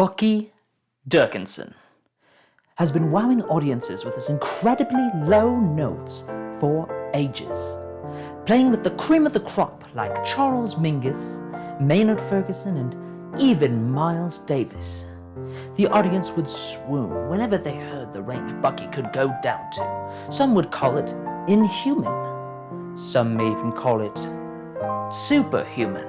Bucky Durkinson has been wowing audiences with his incredibly low notes for ages, playing with the cream of the crop like Charles Mingus, Maynard Ferguson, and even Miles Davis. The audience would swoon whenever they heard the range Bucky could go down to. Some would call it inhuman. Some may even call it superhuman.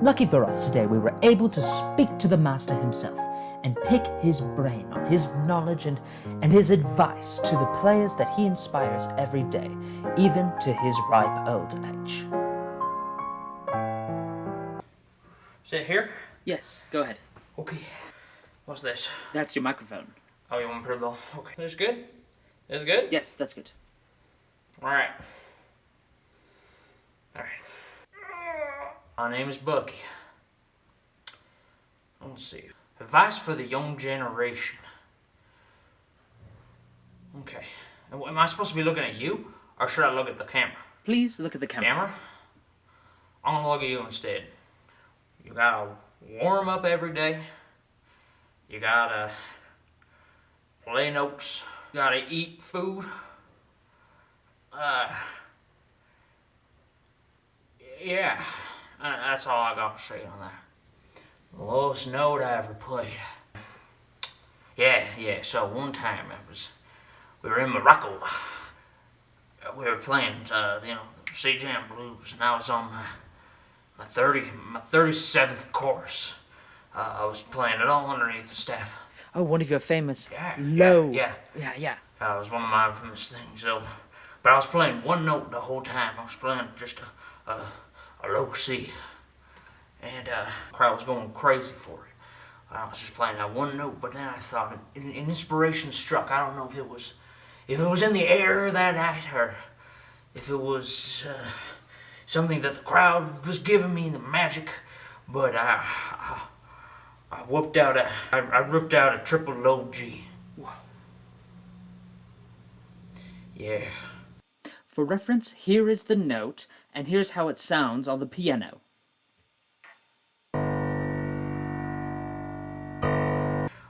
Lucky for us today, we were able to speak to the master himself and pick his brain on his knowledge and, and his advice to the players that he inspires every day, even to his ripe old age. Sit here? Yes, go ahead. Okay. What's this? That's your microphone. Oh, you want me to put it low? Okay. This good? This good? Yes, that's good. Alright. Alright. My name is Bucky. Let's see. Advice for the young generation. Okay. Am I supposed to be looking at you? Or should I look at the camera? Please look at the camera. Camera? I'm gonna look at you instead. You gotta warm up every day. You gotta play notes. You gotta eat food. Uh, yeah, that's all I got to say on that. The lowest note I ever played. Yeah, yeah, so one time it was, we were in Morocco. We were playing, uh, you know, C Jam Blues, and I was on my, my 30, my 37th chorus. Uh, I was playing it all underneath the staff. Oh, one of your famous Yeah, low. yeah, yeah, yeah. Uh, it was one of my infamous things. So, but I was playing one note the whole time. I was playing just a, a, a low C, and uh, the crowd was going crazy for it. I was just playing that one note, but then I thought an, inspiration struck. I don't know if it was, if it was in the air that night, or if it was uh, something that the crowd was giving me the magic. But I, I, I whooped out a, I, I ripped out a triple low G. Yeah. For reference, here is the note, and here's how it sounds on the piano.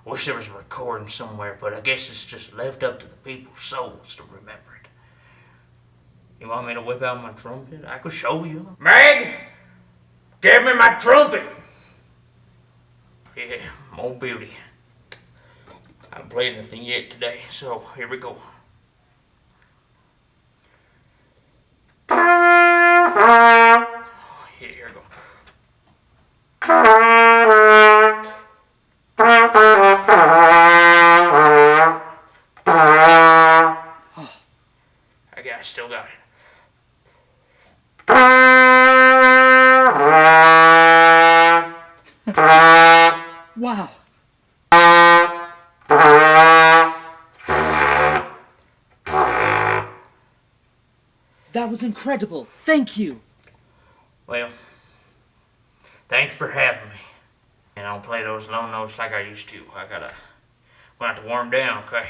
Wish there was a recording somewhere, but I guess it's just left up to the people's souls to remember it. You want me to whip out my trumpet? I could show you. Meg! Give me my trumpet! Yeah, more beauty. I haven't played anything yet today, so here we go. Yeah, here we go. I got, I still got it. Wow. That was incredible. Thank you. Well, thanks for having me. And I'll play those low notes like I used to. I gotta, gonna have to warm down, okay?